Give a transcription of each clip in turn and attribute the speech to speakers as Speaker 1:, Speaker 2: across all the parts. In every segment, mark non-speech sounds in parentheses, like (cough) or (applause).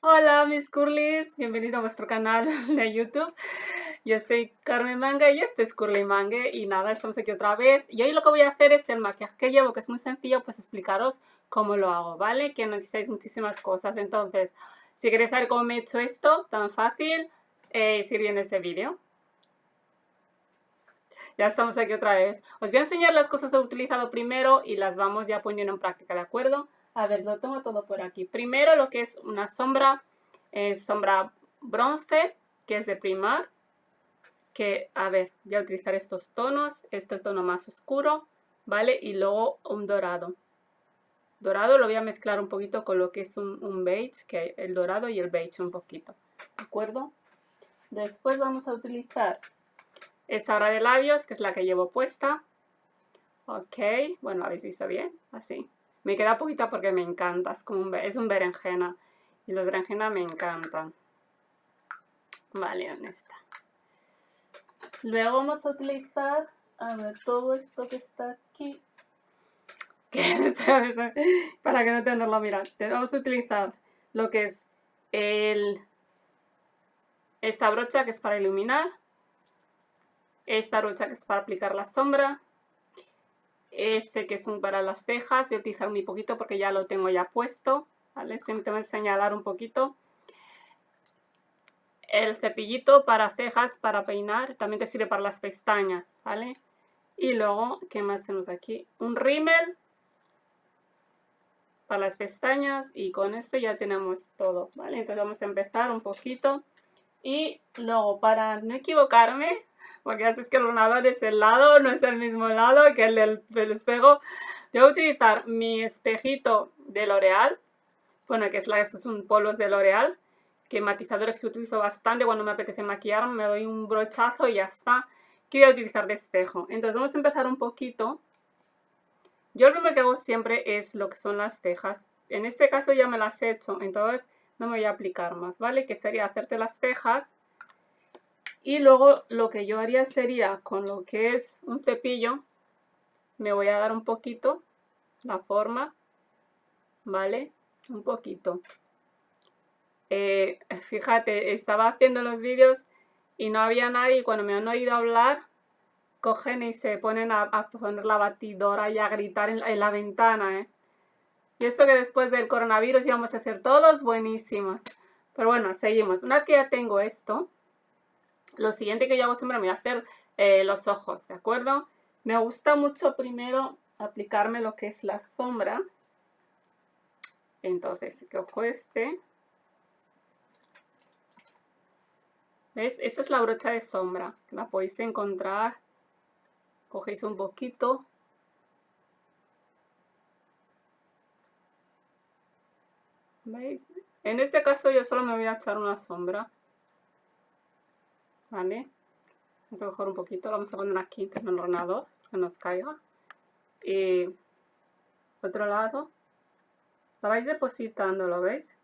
Speaker 1: Hola mis curlis, bienvenido a vuestro canal (laughs) de YouTube. Yo soy Carmen Manga y este es Curly Mangue y nada, estamos aquí otra vez. Y hoy lo que voy a hacer es el maquillaje que llevo, que es muy sencillo, pues explicaros cómo lo hago, ¿vale? Que necesitáis muchísimas cosas. Entonces, si queréis saber cómo me he hecho esto, tan fácil, eh, seguir viendo este vídeo. Ya estamos aquí otra vez. Os voy a enseñar las cosas que he utilizado primero y las vamos ya poniendo en práctica, ¿de acuerdo? A ver, lo tengo todo por aquí. Primero lo que es una sombra, es sombra bronce, que es de Primar. Que, a ver, voy a utilizar estos tonos, este tono más oscuro, ¿vale? Y luego un dorado. Dorado lo voy a mezclar un poquito con lo que es un, un beige, que el dorado y el beige un poquito, ¿de acuerdo? Después vamos a utilizar esta hora de labios, que es la que llevo puesta. Ok, bueno, habéis visto bien, así. Me queda poquita porque me encanta, es, como un, es un berenjena. Y los berenjenas me encantan. Vale, ¿dónde está? Luego vamos a utilizar, a ver, todo esto que está aquí. (laughs) Para que no tenerlo, mirad. Vamos a utilizar lo que es el, esta brocha que es para iluminar. Esta brocha que es para aplicar la sombra este que es un para las cejas, voy a utilizar muy poquito porque ya lo tengo ya puesto, ¿vale? Simplemente señalar un poquito. El cepillito para cejas, para peinar, también te sirve para las pestañas, ¿vale? Y luego, ¿qué más tenemos aquí? Un rímel para las pestañas y con esto ya tenemos todo, ¿vale? Entonces vamos a empezar un poquito y luego, para no equivocarme, porque haces que el ordenador es el lado, no es el mismo lado que el del, espejo, voy a utilizar mi espejito de L'Oreal, bueno, que es la, estos son polos de L'Oreal, que matizadores que utilizo bastante cuando me apetece maquillar, me doy un brochazo y ya está, que voy a utilizar de espejo. Entonces vamos a empezar un poquito. Yo lo primero que hago siempre es lo que son las cejas. En este caso ya me las he hecho, entonces no me voy a aplicar más, ¿vale? Que sería hacerte las cejas y luego lo que yo haría sería con lo que es un cepillo, me voy a dar un poquito la forma, ¿vale? Un poquito. Eh, fíjate, estaba haciendo los vídeos y no había nadie y cuando me han oído hablar, cogen y se ponen a, poner la batidora y a gritar en, en la ventana, ¿eh? Y esto que después del coronavirus íbamos a hacer todos buenísimos. Pero bueno, seguimos. Una vez que ya tengo esto, lo siguiente que yo hago siempre me voy a hacer eh, los ojos, ¿de acuerdo? Me gusta mucho primero aplicarme lo que es la sombra. Entonces, cojo este. ¿Ves? Esta es la brocha de sombra. La podéis encontrar. Cogéis un poquito ¿Veis? En este caso yo solo me voy a echar una sombra. ¿Vale? Vamos a coger un poquito, lo vamos a poner aquí en el ordenador, que nos caiga. Y otro lado. La vais depositando, ¿lo veis?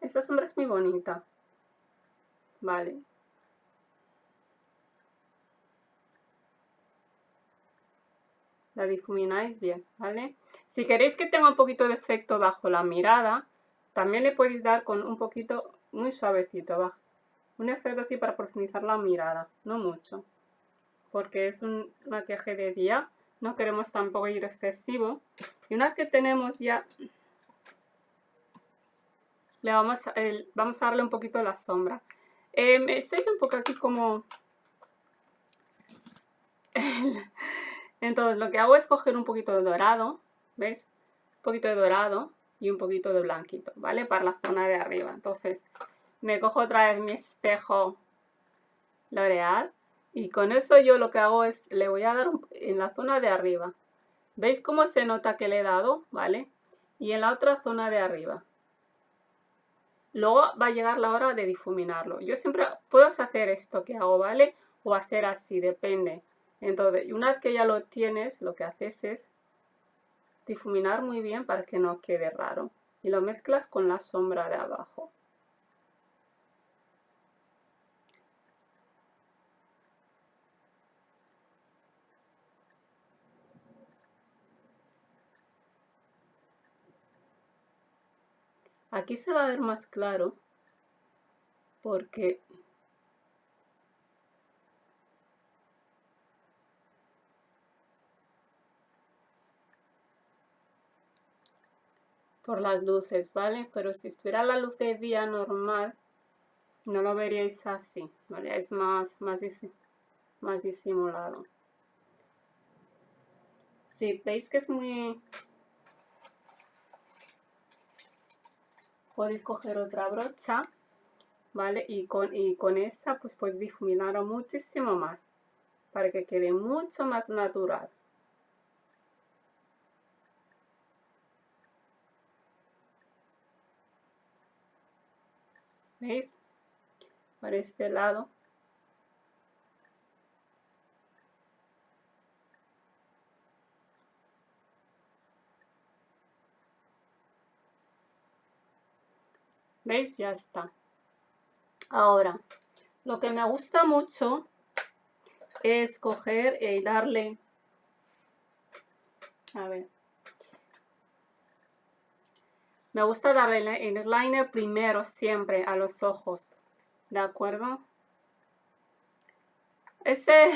Speaker 1: Esta sombra es muy bonita. Vale. Difumináis bien, ¿vale? Si queréis que tenga un poquito de efecto bajo la mirada, también le podéis dar con un poquito muy suavecito, bajo. Un efecto así para profundizar la mirada, no mucho. Porque es un maquillaje de día, no queremos tampoco ir excesivo. Y una vez que tenemos ya... Le vamos, a, vamos a darle un poquito la sombra. Eh, estoy un poco aquí como... (laughs) Entonces lo que hago es coger un poquito de dorado, ¿ves? Un poquito de dorado y un poquito de blanquito, ¿vale? Para la zona de arriba. Entonces me cojo otra vez mi espejo L'Oreal y con eso yo lo que hago es, le voy a dar en la zona de arriba. ¿Veis cómo se nota que le he dado? ¿Vale? Y en la otra zona de arriba. Luego va a llegar la hora de difuminarlo. Yo siempre puedo hacer esto que hago, ¿vale? O hacer así, depende. Entonces, una vez que ya lo tienes, lo que haces es difuminar muy bien para que no quede raro. Y lo mezclas con la sombra de abajo. Aquí se va a ver más claro porque por las luces, ¿vale? Pero si estuviera la luz de día normal, no lo veríais así, ¿vale? Es más, más, más disimulado. Si veis que es muy... Podéis coger otra brocha, ¿vale? Y con, y con esa pues podéis difuminarlo muchísimo más, para que quede mucho más natural. ¿Veis? Por este lado. ¿Veis? Ya está. Ahora, lo que me gusta mucho es coger y darle... A ver. Me gusta darle el liner primero siempre a los ojos. ¿De acuerdo? Este,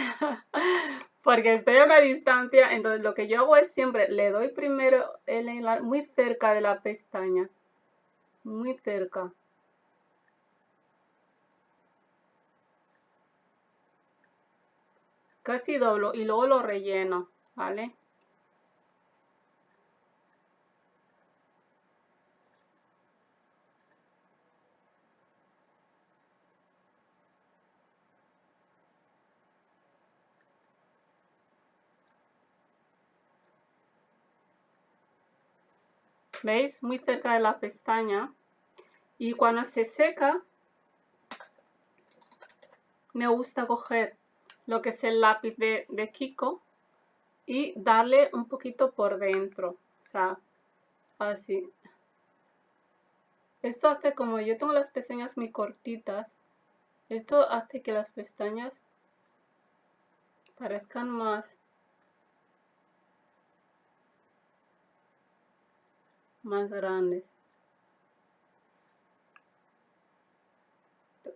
Speaker 1: (laughs) porque estoy a una distancia, entonces lo que yo hago es siempre le doy primero el muy cerca de la pestaña. Muy cerca. Casi doblo y luego lo relleno, ¿vale? ¿Veis? Muy cerca de la pestaña. Y cuando se seca, me gusta coger lo que es el lápiz de, de Kiko y darle un poquito por dentro. O sea, así. Esto hace como yo tengo las pestañas muy cortitas, esto hace que las pestañas parezcan más más grandes.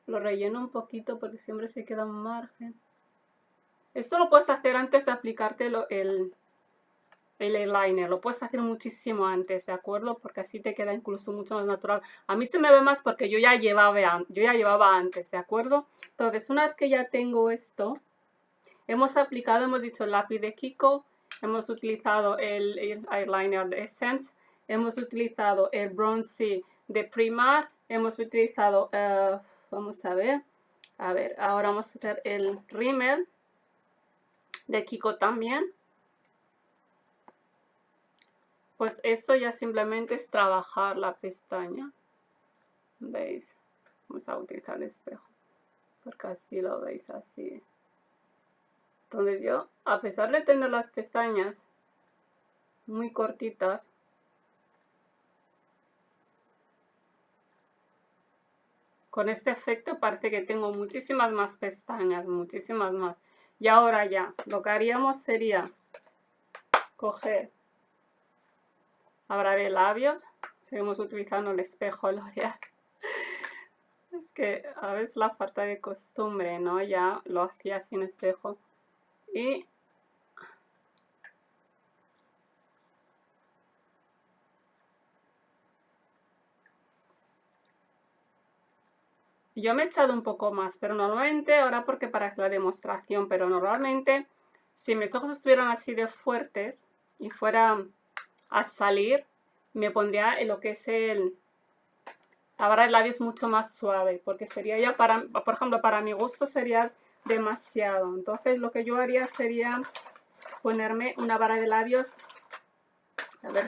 Speaker 1: Lo relleno un poquito porque siempre se queda un margen. Esto lo puedes hacer antes de aplicarte el, el eyeliner. Lo puedes hacer muchísimo antes, ¿de acuerdo? Porque así te queda incluso mucho más natural. A mí se me ve más porque yo ya llevaba, yo ya llevaba antes, ¿de acuerdo? Entonces, una vez que ya tengo esto, hemos aplicado, hemos dicho el lápiz de Kiko, hemos utilizado el, el eyeliner de Essence, hemos utilizado el bronce de Primar, hemos utilizado, eh, vamos a ver, a ver, ahora vamos a hacer el rímel de Kiko también. Pues esto ya simplemente es trabajar la pestaña. ¿Veis? Vamos a utilizar el espejo. Porque así lo veis así. Entonces yo, a pesar de tener las pestañas muy cortitas, Con este efecto parece que tengo muchísimas más pestañas, muchísimas más. Y ahora ya, lo que haríamos sería coger de labios. Seguimos utilizando el espejo (laughs) L'Oreal. Es que a veces la falta de costumbre, ¿no? Ya lo hacía sin espejo. Y Yo me he echado un poco más, pero normalmente, ahora porque para la demostración, pero normalmente si mis ojos estuvieran así de fuertes y fuera a salir, me pondría en lo que es el... La barra de labios mucho más suave, porque sería ya para, por ejemplo, para mi gusto sería demasiado. Entonces lo que yo haría sería ponerme una barra de labios, a ver,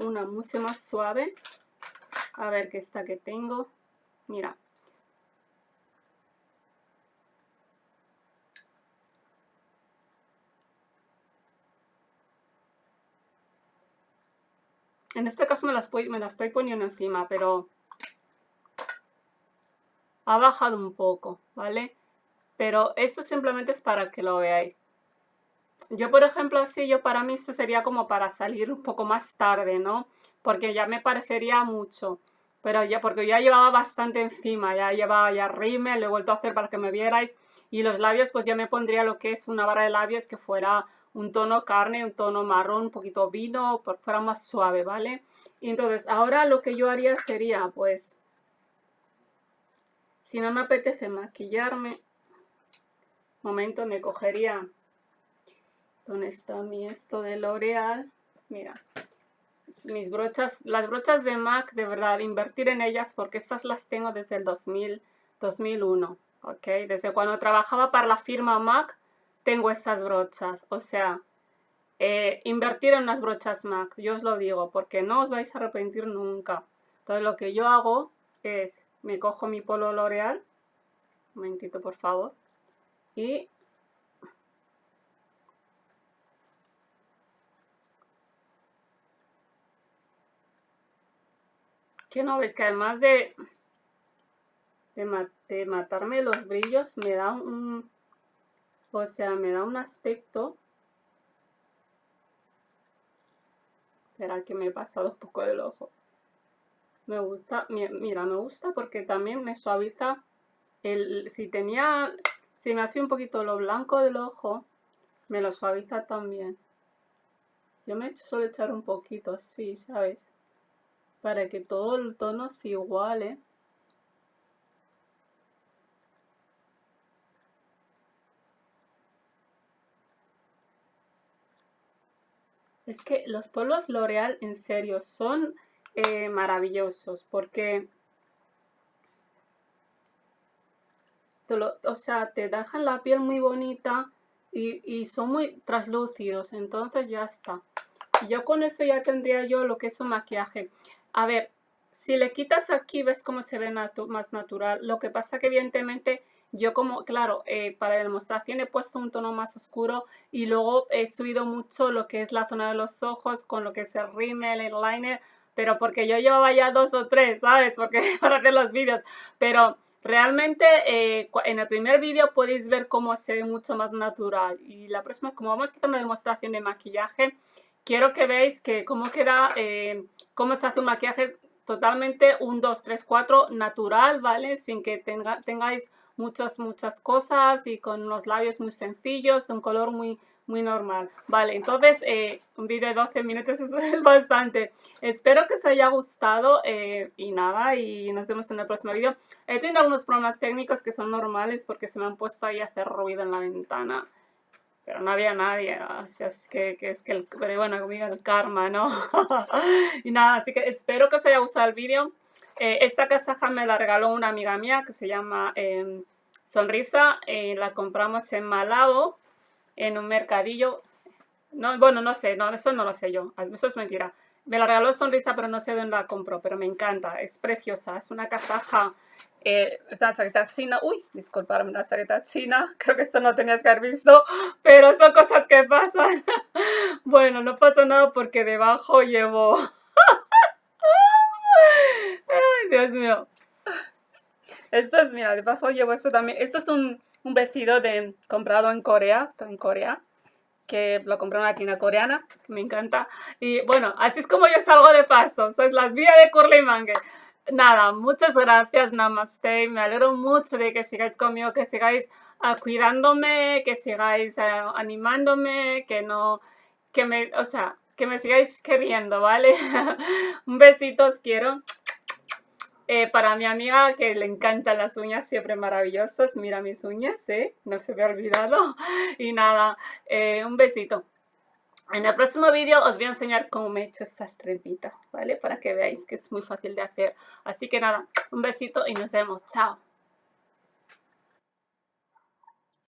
Speaker 1: una mucho más suave. A ver qué esta que tengo. Mira, En este caso me la, estoy poniendo encima, pero ha bajado un poco, ¿vale? Pero esto simplemente es para que lo veáis. Yo, por ejemplo, así, yo para mí esto sería como para salir un poco más tarde, ¿no? Porque ya me parecería mucho. pero ya, porque ya llevaba bastante encima, ya llevaba ya rímel, lo he vuelto a hacer para que me vierais, y los labios pues ya me pondría lo que es una barra de labios que fuera un tono carne, un tono marrón, un poquito vino, para fuera más suave, ¿vale? Y entonces ahora lo que yo haría sería pues, si no me apetece maquillarme, momento me cogería, ¿dónde está mi esto de L'Oreal? Mira, mis brochas, las brochas de MAC, de verdad, invertir en ellas porque estas las tengo desde el 2000, 2001, Desde cuando trabajaba para la firma MAC, tengo estas brochas, o sea, eh, invertir en unas brochas MAC, yo os lo digo, porque no os vais a arrepentir nunca. Entonces lo que yo hago es, me cojo mi polo L'Oreal, un momentito por favor, y que no ves que además de, de, matarme los brillos me da un, o sea, me da un aspecto Espera que me he pasado un poco del ojo. Me gusta, mira, me gusta porque también me suaviza el, si tenía, si me hace un poquito lo blanco del ojo, me lo suaviza también. Yo me suelo echar un poquito así, ¿sabes? para que todo el tono se iguale. Es que los polvos L'Oreal en serio son eh, maravillosos porque o sea, te dejan la piel muy bonita y, y, son muy translúcidos, entonces ya está. Yo con esto ya tendría yo lo que es un maquillaje. A ver, si le quitas aquí, ves cómo se ve más natural. Lo que pasa que evidentemente yo como, claro, eh, para la demostración he puesto un tono más oscuro y luego he subido mucho lo que es la zona de los ojos con lo que es el rímel, el liner, pero porque yo llevaba ya dos o tres, ¿sabes? (laughs) Porque para hacer los vídeos. Pero realmente eh, en el primer vídeo podéis ver cómo se ve mucho más natural. Y la próxima, como vamos a hacer una demostración de maquillaje, quiero que veáis que cómo queda, eh, cómo se hace un maquillaje totalmente un 2, 3, 4 natural, ¿vale? Sin que tenga, tengáis muchas, muchas cosas y con unos labios muy sencillos, de un color muy, muy normal. Vale, entonces eh, un vídeo de 12 minutos (laughs) es bastante. Espero que os haya gustado eh, y nada, y nos vemos en el próximo vídeo. He tenido algunos problemas técnicos que son normales porque se me han puesto ahí a hacer ruido en la ventana pero no había nadie, sea, es que, es que el, pero bueno, conmigo el karma, ¿no? (laughs) y nada, así que espero que os haya gustado el vídeo. Eh, esta casaja me la regaló una amiga mía que se llama em, Sonrisa, eh, la compramos en Malabo, en un mercadillo, no, bueno, no sé, no, eso no lo sé yo, eso es mentira. Me la regaló Sonrisa, pero no sé dónde la compró, pero me encanta, es preciosa, es una casaja eh, china. Uy, disculparme, china. (laughs) Creo que esto no tenías que haber visto, pero son cosas que pasan. (laughs) bueno, no pasa nada porque debajo llevo... (laughs) Ay, Dios mío. Esto es, mira, de paso llevo esto también. Esto es un, un vestido de, comprado en Corea, en Corea que lo compré en una tienda coreana, que me encanta. Y bueno, así es como yo salgo de paso. Sois las vías de Curly Mangue. Nada, muchas gracias, Namaste. Me alegro mucho de que sigáis conmigo, que sigáis uh, cuidándome, que sigáis uh, animándome, que no, que me, o sea, que me sigáis queriendo, ¿vale? (laughs) Un besito, os quiero. Eh, para mi amiga que le encantan las uñas, siempre maravillosas. Mira mis uñas, ¿eh? No se me ha olvidado. (laughs) Y nada, eh, un besito. En el próximo vídeo os voy a enseñar cómo me he hecho estas trepitas, ¿vale? Para que veáis que es muy fácil de hacer. Así que nada, un besito y nos vemos. Chao.